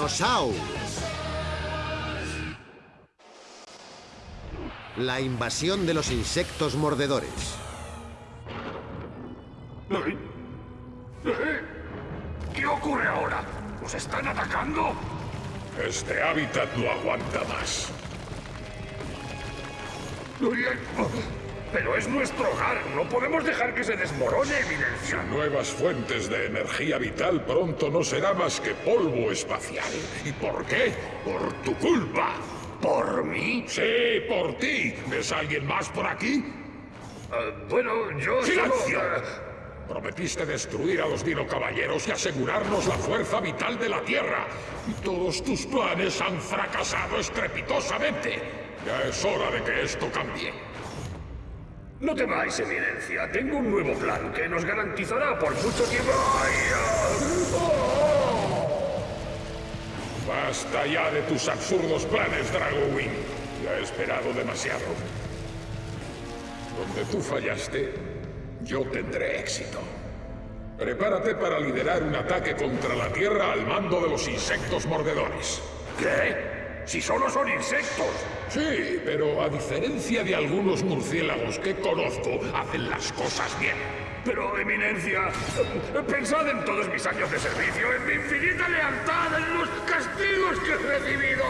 Dinosaur. La invasión de los insectos mordedores. ¿Qué ocurre ahora? ¿Nos están atacando? Este hábitat no aguanta más. Pero es nuestro hogar. No podemos dejar que se desmorone, Eminencia. Nuevas fuentes de energía vital pronto no será más que polvo espacial. ¿Y por qué? Por tu culpa. ¿Por mí? Sí, por ti. ¿Ves a alguien más por aquí? Ah, bueno, yo ¡Silencio! solo, ah, Prometiste destruir a los Dino Caballeros y asegurarnos la fuerza vital de la Tierra. Y todos tus planes han fracasado estrepitosamente. Ya es hora de que esto cambie. No temáis, Eminencia. Tengo un nuevo plan que nos garantizará por mucho tiempo... ¡Oh! Basta ya de tus absurdos planes, Dragowing. Ya he esperado demasiado. Donde tú fallaste, yo tendré éxito. Prepárate para liderar un ataque contra la Tierra al mando de los insectos mordedores. ¿Qué? Si solo son insectos. Sí, pero a diferencia de algunos murciélagos que conozco, hacen las cosas bien. Pero, Eminencia, pensad en todos mis años de servicio, en mi infinita lealtad, en los castigos que he recibido.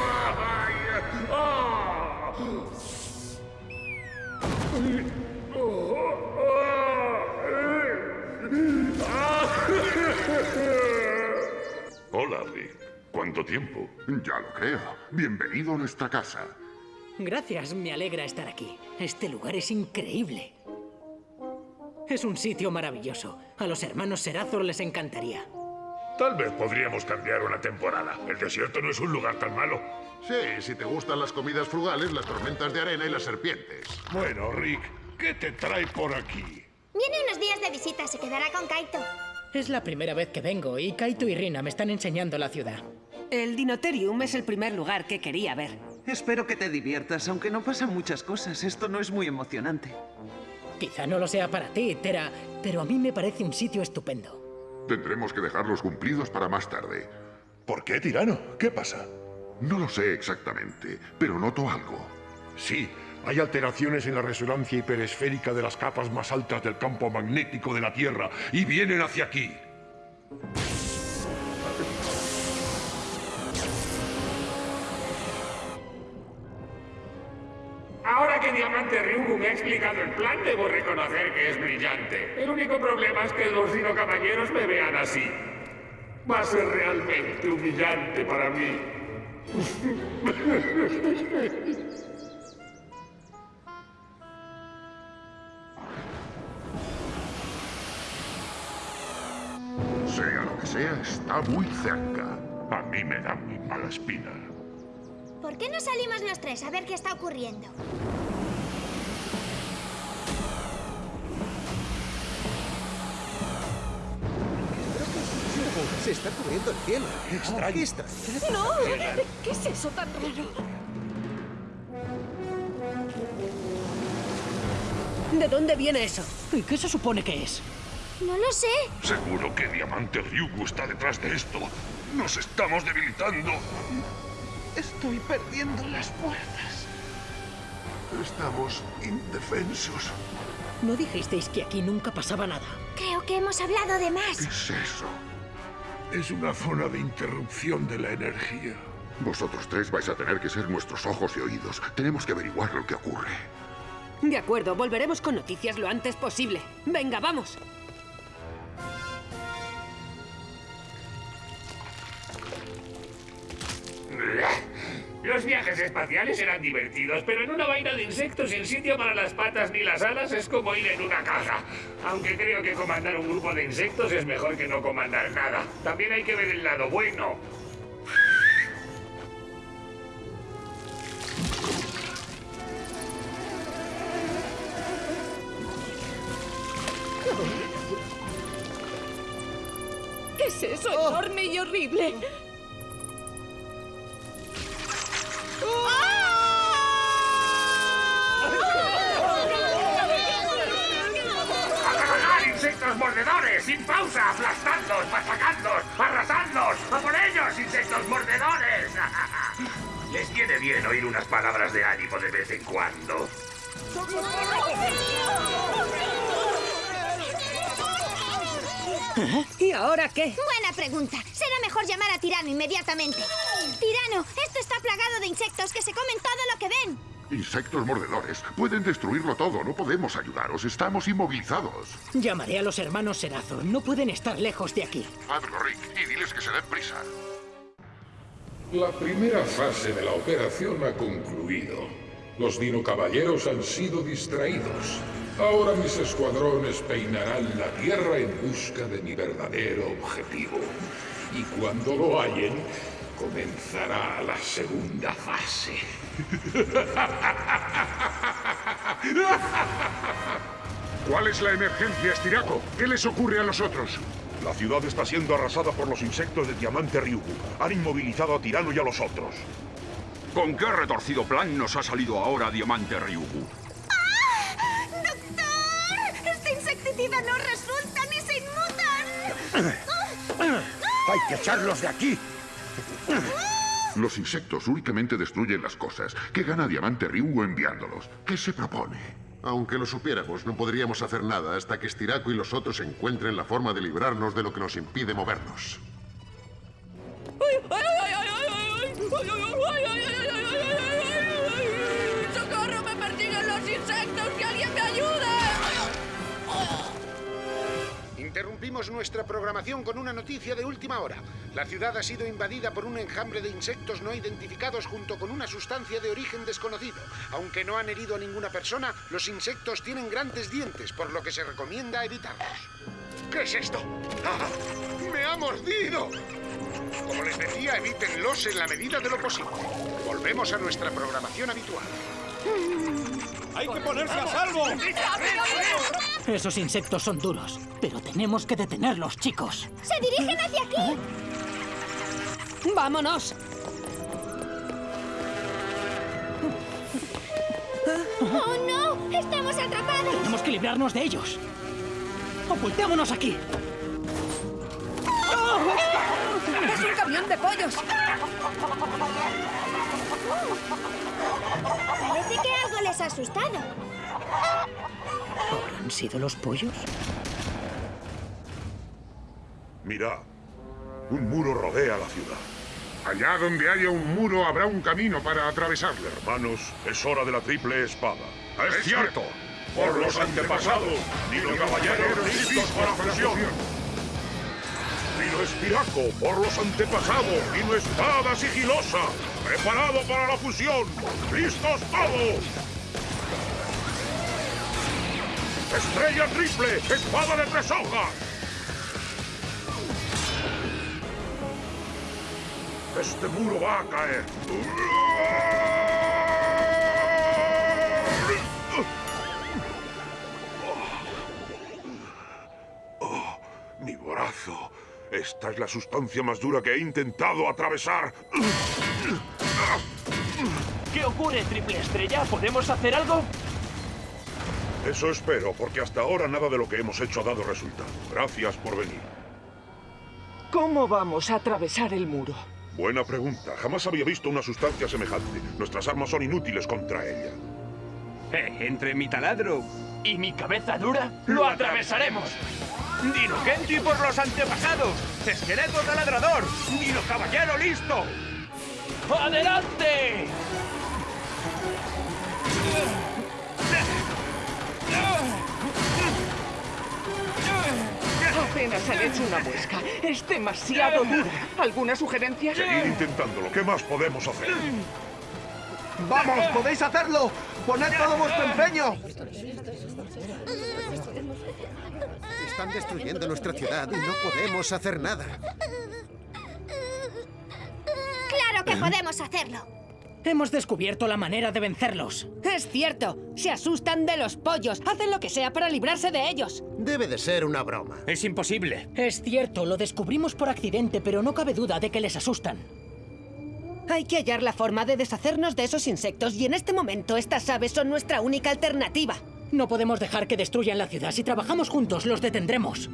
¿Cuánto tiempo? Ya lo creo. Bienvenido a nuestra casa. Gracias, me alegra estar aquí. Este lugar es increíble. Es un sitio maravilloso. A los hermanos Serazor les encantaría. Tal vez podríamos cambiar una temporada. El desierto no es un lugar tan malo. Sí, si te gustan las comidas frugales, las tormentas de arena y las serpientes. Bueno, Rick, ¿qué te trae por aquí? Viene unos días de visita, se quedará con Kaito. Es la primera vez que vengo y Kaito y Rina me están enseñando la ciudad. El Dinoterium es el primer lugar que quería ver. Espero que te diviertas, aunque no pasan muchas cosas. Esto no es muy emocionante. Quizá no lo sea para ti, Tera, pero a mí me parece un sitio estupendo. Tendremos que dejarlos cumplidos para más tarde. ¿Por qué, tirano? ¿Qué pasa? No lo sé exactamente, pero noto algo. Sí, hay alteraciones en la resonancia hiperesférica de las capas más altas del campo magnético de la Tierra y vienen hacia aquí. Que Ryugu me ha explicado el plan, debo reconocer que es brillante. El único problema es que los Dino Caballeros me vean así. Va a ser realmente humillante para mí. Sea lo que sea, está muy cerca. A mí me da muy mala espina. ¿Por qué no salimos los tres a ver qué está ocurriendo? Se está cubriendo el cielo. extraño. ¿Qué está? ¡No! ¿Qué es eso tan raro? ¿De dónde viene eso? ¿Y qué se supone que es? No lo sé. Seguro que Diamante Ryugu está detrás de esto. Nos estamos debilitando. Estoy perdiendo las fuerzas. Estamos indefensos. ¿No dijisteis que aquí nunca pasaba nada? Creo que hemos hablado de ¿Qué más. es eso? Es una zona de interrupción de la energía. Vosotros tres vais a tener que ser nuestros ojos y oídos. Tenemos que averiguar lo que ocurre. De acuerdo, volveremos con noticias lo antes posible. Venga, vamos. Los viajes espaciales eran divertidos, pero en una vaina de insectos el sitio para las patas ni las alas es como ir en una caja. Aunque creo que comandar un grupo de insectos es mejor que no comandar nada. También hay que ver el lado bueno. ¿Qué es eso enorme y horrible? Mordedores! ¡Sin pausa! ¡Aplastadlos! ¡Machacadlos! ¡Arrasadlos! ¡A por ellos, insectos! insectos mordedores! Les viene bien oír unas palabras de ánimo de vez en cuando. ¿Y ahora qué? Buena pregunta. Será mejor llamar a Tirano inmediatamente. Tirano, esto está plagado de insectos que se comen todo lo que ven. Insectos mordedores. Pueden destruirlo todo. No podemos ayudaros. Estamos inmovilizados. Llamaré a los hermanos Serazor. No pueden estar lejos de aquí. Hazlo, Rick, y diles que se den prisa. La primera fase de la operación ha concluido. Los dinocaballeros han sido distraídos. Ahora mis escuadrones peinarán la Tierra en busca de mi verdadero objetivo. Y cuando lo hallen, comenzará la segunda fase. ¿Cuál es la emergencia, Estiraco? ¿Qué les ocurre a los otros? La ciudad está siendo arrasada por los insectos de Diamante Ryugu. Han inmovilizado a Tirano y a los otros. ¿Con qué retorcido plan nos ha salido ahora Diamante Ryugu? ¡Doctor! ¡Este insecticida no resulta ni se inmutan! ¡Hay que echarlos de aquí! Los insectos únicamente destruyen las cosas. ¿Qué gana Diamante Ryugu enviándolos? ¿Qué se propone? Aunque lo supiéramos, no podríamos hacer nada hasta que Stiraco y los otros encuentren la forma de librarnos de lo que nos impide movernos. Interrumpimos nuestra programación con una noticia de última hora. La ciudad ha sido invadida por un enjambre de insectos no identificados junto con una sustancia de origen desconocido. Aunque no han herido a ninguna persona, los insectos tienen grandes dientes, por lo que se recomienda evitarlos. ¿Qué es esto? ¡Ah! ¡Me ha mordido! Como les decía, evítenlos en la medida de lo posible. Volvemos a nuestra programación habitual. ¡Hay que ponerse a salvo! Esos insectos son duros, pero tenemos que detenerlos, chicos. ¡Se dirigen hacia aquí! ¡Vámonos! ¡Oh, no! ¡Estamos atrapados! Tenemos que librarnos de ellos. ¡Ocultémonos aquí! ¡Es un camión de pollos! Parece que algo les ha asustado. ¿Habrán sido los pollos? Mirad, un muro rodea la ciudad. Allá donde haya un muro habrá un camino para atravesarlo. Hermanos, es hora de la triple espada. ¡Es cierto! Por los antepasados, Dino Caballeros listos para fusión. Dino Espiraco, por los antepasados, Dino Espada Sigilosa, preparado para la fusión. ¡Listos todos! ¡Estrella triple! ¡Espada de tres hojas! Este muro va a caer. Oh, mi brazo. Esta es la sustancia más dura que he intentado atravesar. ¿Qué ocurre, Triple Estrella? ¿Podemos hacer algo? Eso espero, porque hasta ahora nada de lo que hemos hecho ha dado resultado. Gracias por venir. ¿Cómo vamos a atravesar el muro? Buena pregunta. Jamás había visto una sustancia semejante. Nuestras armas son inútiles contra ella. Eh, entre mi taladro y mi cabeza dura, lo atravesaremos. Dino por los antepasados. Esqueleto taladrador. Dino Caballero listo. ¡Adelante! Apenas han hecho una muesca. Es demasiado dura. ¿Alguna sugerencia? Seguid intentándolo. ¿Qué más podemos hacer? ¡Vamos! ¡Podéis hacerlo! ¡Poned todo vuestro empeño! Están destruyendo nuestra ciudad y no podemos hacer nada. ¡Claro que podemos hacerlo! Hemos descubierto la manera de vencerlos. Es cierto. Se asustan de los pollos. Hacen lo que sea para librarse de ellos. Debe de ser una broma. Es imposible. Es cierto, lo descubrimos por accidente, pero no cabe duda de que les asustan. Hay que hallar la forma de deshacernos de esos insectos y en este momento estas aves son nuestra única alternativa. No podemos dejar que destruyan la ciudad. Si trabajamos juntos, los detendremos.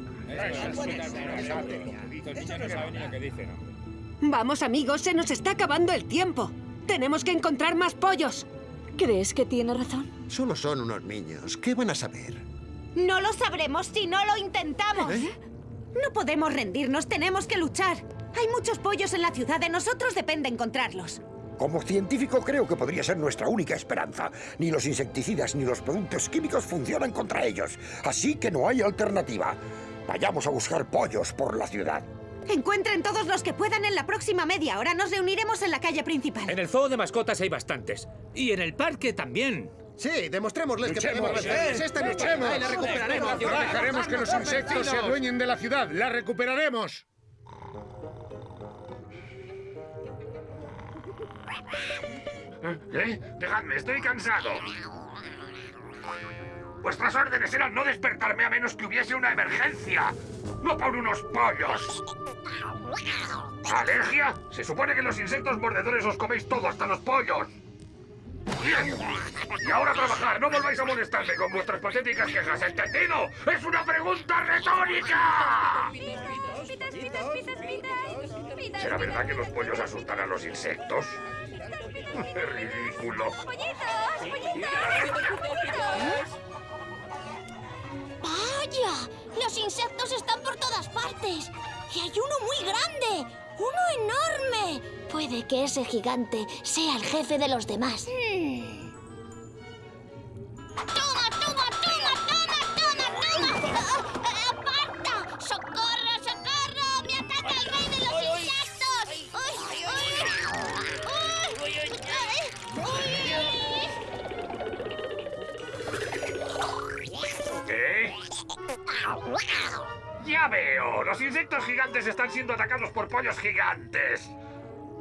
Vamos, amigos, se nos está acabando el tiempo. Tenemos que encontrar más pollos. ¿Crees que tiene razón? Solo son unos niños. ¿Qué van a saber? No lo sabremos si no lo intentamos. ¿Eh? No podemos rendirnos, tenemos que luchar. Hay muchos pollos en la ciudad, de nosotros depende encontrarlos. Como científico creo que podría ser nuestra única esperanza. Ni los insecticidas ni los productos químicos funcionan contra ellos. Así que no hay alternativa. Vayamos a buscar pollos por la ciudad. Encuentren todos los que puedan en la próxima media hora. Nos reuniremos en la calle principal. En el zoo de mascotas hay bastantes. Y en el parque también. Sí, demostrémosles que podemos vencerles. ¿eh? Esta noche. La recuperaremos. No dejaremos que los insectos se adueñen de la ciudad. La recuperaremos. ¿Eh? Dejadme, estoy cansado. Vuestras órdenes eran no despertarme a menos que hubiese una emergencia. No por unos pollos. ¿Alergia? Se supone que los insectos mordedores os coméis todo, hasta los pollos. Bien. Y ahora a trabajar. No volváis a molestarme con vuestras patéticas quejas. ¿Entendido? ¡Es una pregunta retórica! ¿Será verdad que los pollos asustan a los insectos? ¡Qué ridículo! ¡Vaya! Los insectos están por todas partes. Y hay uno muy grande. ¡Uno enorme! Puede que ese gigante sea el jefe de los demás. ¡Toma, toma, toma, Ya veo. Los insectos gigantes están siendo atacados por pollos gigantes.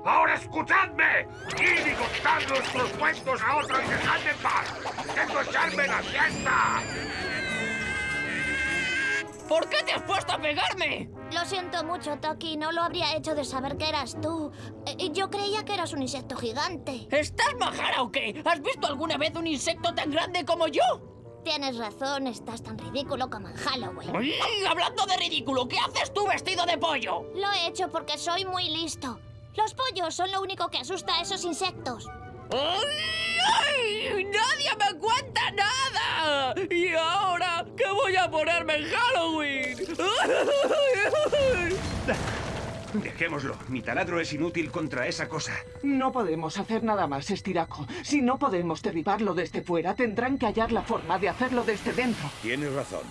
¡Ahora escuchadme! ¡Id y contad nuestros cuentos a otro y dejadme en paz! ¡Intento echarme la siesta! ¿Por qué te has puesto a pegarme? Lo siento mucho, Toki. No lo habría hecho de saber que eras tú. Eh, Yo creía que eras un insecto gigante. ¿Estás majara o qué? ¿Has visto alguna vez un insecto tan grande como yo? Tienes razón, estás tan ridículo como en Halloween. Hablando de ridículo, ¿qué haces tú vestido de pollo? Lo he hecho porque soy muy listo. Los pollos son lo único que asusta a esos insectos. ¡Ay, ay! ¡Nadie me cuenta nada! ¿Y ahora qué voy a ponerme en Halloween? Dejémoslo. Mi taladro es inútil contra esa cosa. No podemos hacer nada más, Estiraco. Si no podemos derribarlo desde fuera, tendrán que hallar la forma de hacerlo desde dentro. Tienes razón.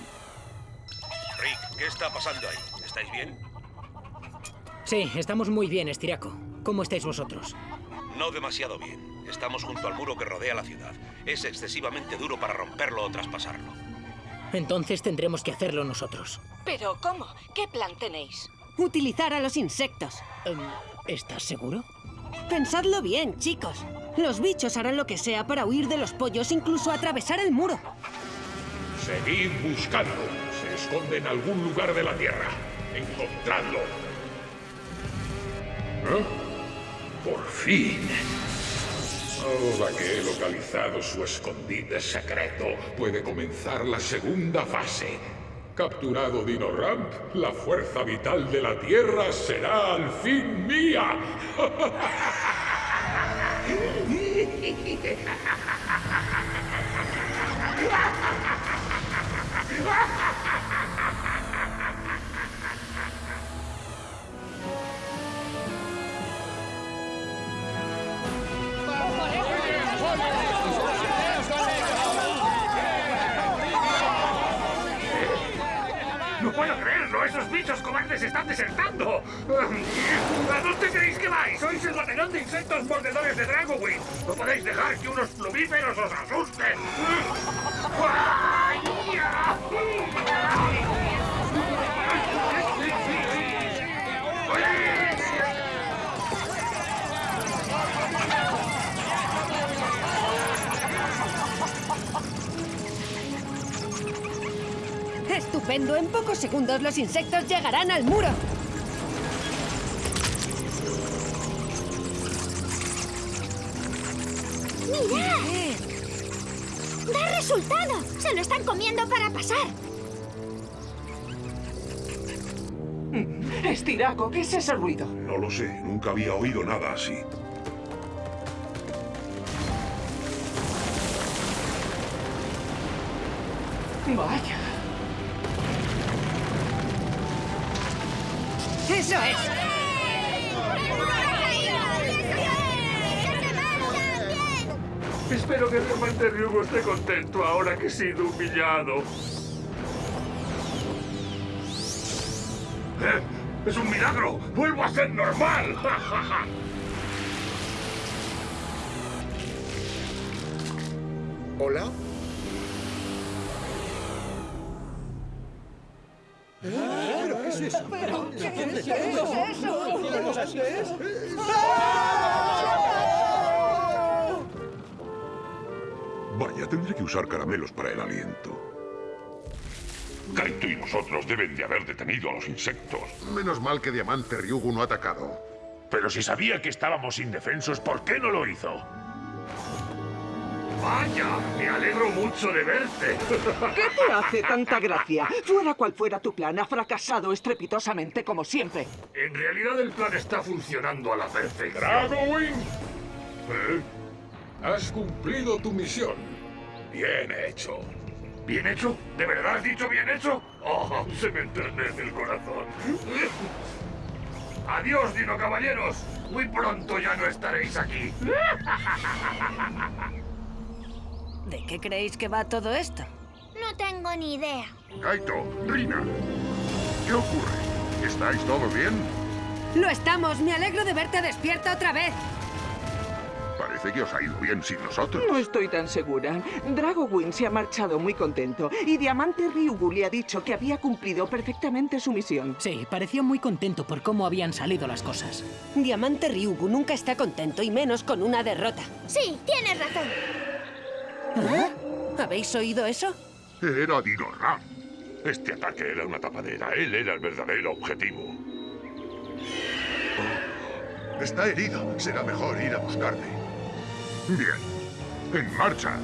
Rick, ¿qué está pasando ahí? ¿Estáis bien? Sí, estamos muy bien, Estiraco. ¿Cómo estáis vosotros? No demasiado bien. Estamos junto al muro que rodea la ciudad. Es excesivamente duro para romperlo o traspasarlo. Entonces tendremos que hacerlo nosotros. ¿Pero cómo? ¿Qué plan tenéis? Utilizar a los insectos. Em, ¿Estás seguro? Pensadlo bien, chicos. Los bichos harán lo que sea para huir de los pollos, incluso atravesar el muro. Seguid buscando. Se esconde en algún lugar de la Tierra. Encontradlo. ¿Eh? Por fin. Ahora que he localizado su escondite secreto, puede comenzar la segunda fase. Capturado Dino Ramp, la fuerza vital de la Tierra será al fin mía. bichos cobardes están desertando! ¿A dónde creéis que vais? ¡Sois el batallón de insectos mordedores de Dragowing! ¡No podéis dejar que unos plumíferos os asusten! ¡Estupendo! En pocos segundos los insectos llegarán al muro. ¡Mirad! ¡Da resultado! ¡Se lo están comiendo para pasar! Estiraco, ¿qué es ese ruido? No lo sé, nunca había oído nada así. Vaya. ¡Eso es! Espero que Diamante Ryugo esté contento ahora que he sido humillado. ¡Eh! ¡Es un milagro! ¡Vuelvo a ser normal! ¿Hola? ¿Pero qué es eso? ¿Pero qué es eso? ¿Qué es eso? Vaya, tendré que usar caramelos para el aliento. Kaito y nosotros deben de haber detenido a los insectos. Menos mal que Diamante Ryugu no ha atacado. Pero si sabía que estábamos indefensos, ¿por qué no lo hizo? ¡Vaya! Me alegro mucho de verte. ¿Qué te hace tanta gracia? Fuera cual fuera tu plan, ha fracasado estrepitosamente como siempre. En realidad el plan está funcionando a la perfección. ¡Dragowing! ¿Eh? Has cumplido tu misión. Bien hecho. ¿Bien hecho? ¿De verdad has dicho bien hecho? ¡Oh, se me enternece el corazón! ¡Adiós, Dino Caballeros! Muy pronto ya no estaréis aquí. ¿De qué creéis que va todo esto? No tengo ni idea. Kaito, Rina, ¿qué ocurre? ¿Estáis todos bien? Lo estamos. Me alegro de verte despierta otra vez. Parece que os ha ido bien sin nosotros. No estoy tan segura. Dragowing se ha marchado muy contento y Diamante Ryugu le ha dicho que había cumplido perfectamente su misión. Sí, parecía muy contento por cómo habían salido las cosas. Diamante Ryugu nunca está contento y menos con una derrota. Sí, tienes razón. ¿Ah? ¿Habéis oído eso? Era Dino Ram. Este ataque era una tapadera. Él era el verdadero objetivo. Oh, está herido. Será mejor ir a buscarle. Bien. En marcha.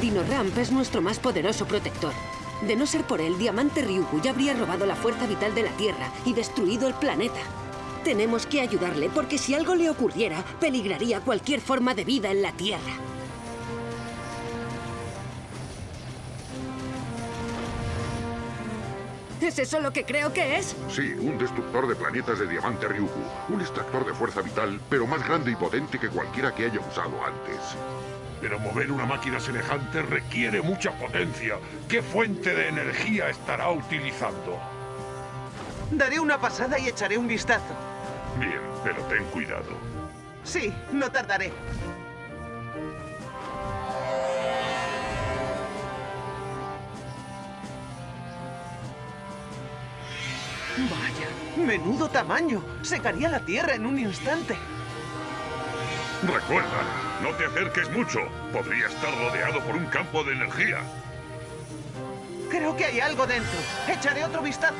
Dino Ramp es nuestro más poderoso protector. De no ser por él, Diamante Ryugu ya habría robado la fuerza vital de la Tierra y destruido el planeta. Tenemos que ayudarle porque si algo le ocurriera, peligraría cualquier forma de vida en la Tierra. ¿Es eso lo que creo que es? Sí, un destructor de planetas de diamante Ryugu. Un extractor de fuerza vital, pero más grande y potente que cualquiera que haya usado antes. Pero mover una máquina semejante requiere mucha potencia. ¿Qué fuente de energía estará utilizando? Daré una pasada y echaré un vistazo. Bien, pero ten cuidado. Sí, no tardaré. Vaya, menudo tamaño. Secaría la tierra en un instante. Recuerda, no te acerques mucho. Podría estar rodeado por un campo de energía. Creo que hay algo dentro. Echaré otro vistazo.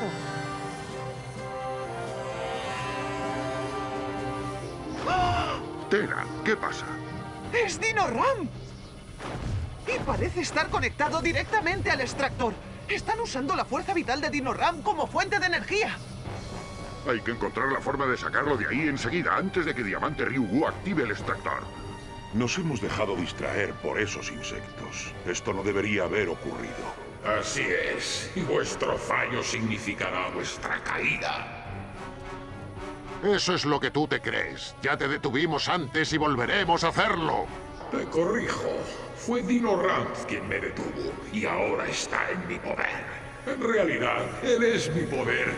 Tera, ¿qué pasa? ¡Es Dino Ram! Y parece estar conectado directamente al extractor. Están usando la fuerza vital de Dino Ram como fuente de energía. Hay que encontrar la forma de sacarlo de ahí enseguida, antes de que Diamante Ryugu active el extractor. Nos hemos dejado distraer por esos insectos. Esto no debería haber ocurrido. Así es. Y vuestro fallo significará vuestra caída. Eso es lo que tú te crees. Ya te detuvimos antes y volveremos a hacerlo. Te corrijo. Fue Dino Ranz quien me detuvo y ahora está en mi poder. En realidad, él es mi poder.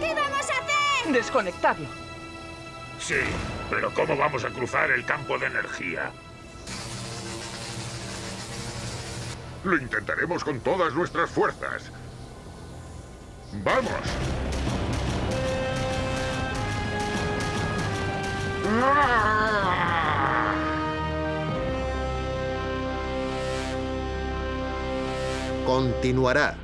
¿Qué vamos a hacer? Desconectarlo. Sí, pero ¿cómo vamos a cruzar el campo de energía? Lo intentaremos con todas nuestras fuerzas. ¡Vamos! Continuará.